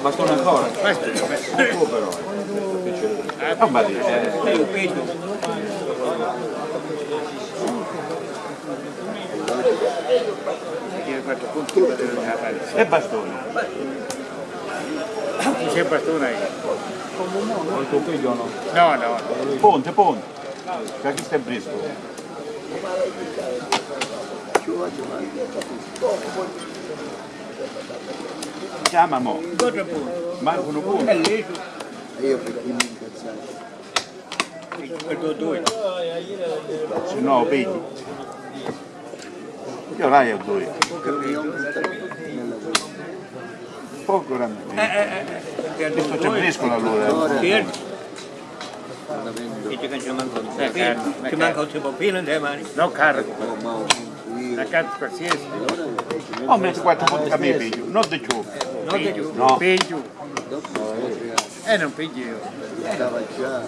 Bastone ancora? Questo è po' però. eh. Quattro punti per la parte. E bastone. C'è bastone ahí. Il tuo figlio no? No, no. Ponte, ponte. Da chi stai brisco? Chiama mo. Quattro punti. Mancano È lì. Io per chi mi incazzare. Quattro due. Se no vedi. Io là io due. Poco Eh, grande. eh, eh. Perché Questo c'è briscola allora. Certo. Ci manca un po'. Ci manca un po' pieno in mani. No, carico. La cazzo qualsiasi. Ho messo quattro punti a me figlio, non di più. Non di più. No. Peggio. Eh, non peggio io. Stava già.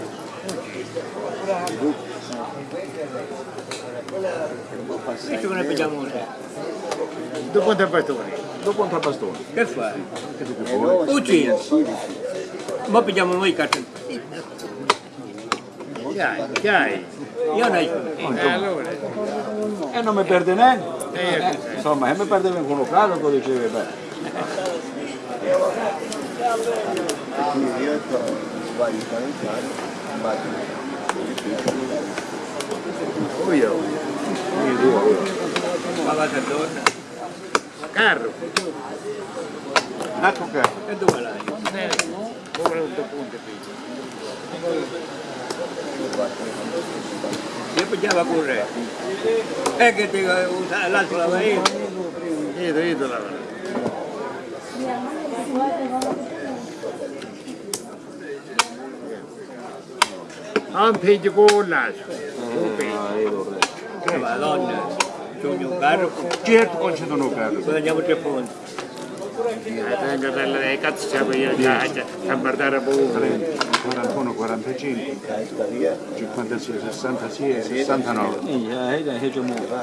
Qui ci ne pigliamo una. Dopo un bastone. Dopo un bastone. Che fai? Che tu che vuoi? Uccidi. Ma pigliamo noi i cartoni. Dai, dai. Io non Eh, allora. E non mi perde niente. Eh, Insomma, se mi perdeva in un caso, lo dicevi bene. Quindi io vai a calentare, immagino. Oh io. Io due. ma va a donna. Carro. Ecco che. E dove l'hai? Ora un punto peggio. Io pigliava pure. E che ti usa l'altro lava io. Io, io lava. Un peggio con l'altro. Che madonna. C'ho un carro. Certo concedono un carro. Poi andiamo tre punti. Tengo delle cazzo c'è io già a guardare pure. 41, 45, 56, 66, 69. 51.